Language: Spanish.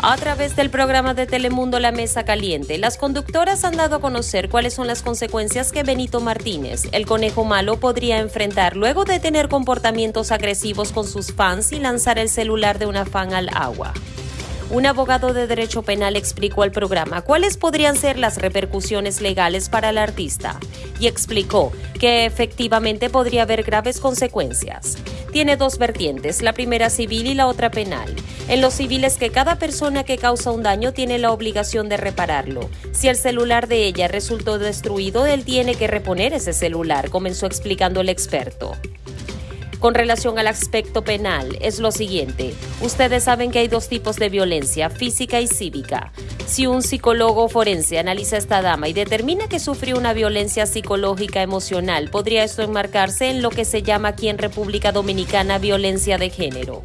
A través del programa de Telemundo La Mesa Caliente, las conductoras han dado a conocer cuáles son las consecuencias que Benito Martínez, el conejo malo, podría enfrentar luego de tener comportamientos agresivos con sus fans y lanzar el celular de una fan al agua. Un abogado de derecho penal explicó al programa cuáles podrían ser las repercusiones legales para el artista y explicó que efectivamente podría haber graves consecuencias. Tiene dos vertientes, la primera civil y la otra penal. En lo civil es que cada persona que causa un daño tiene la obligación de repararlo. Si el celular de ella resultó destruido, él tiene que reponer ese celular, comenzó explicando el experto con relación al aspecto penal es lo siguiente. Ustedes saben que hay dos tipos de violencia, física y cívica. Si un psicólogo forense analiza a esta dama y determina que sufrió una violencia psicológica emocional, podría esto enmarcarse en lo que se llama aquí en República Dominicana violencia de género.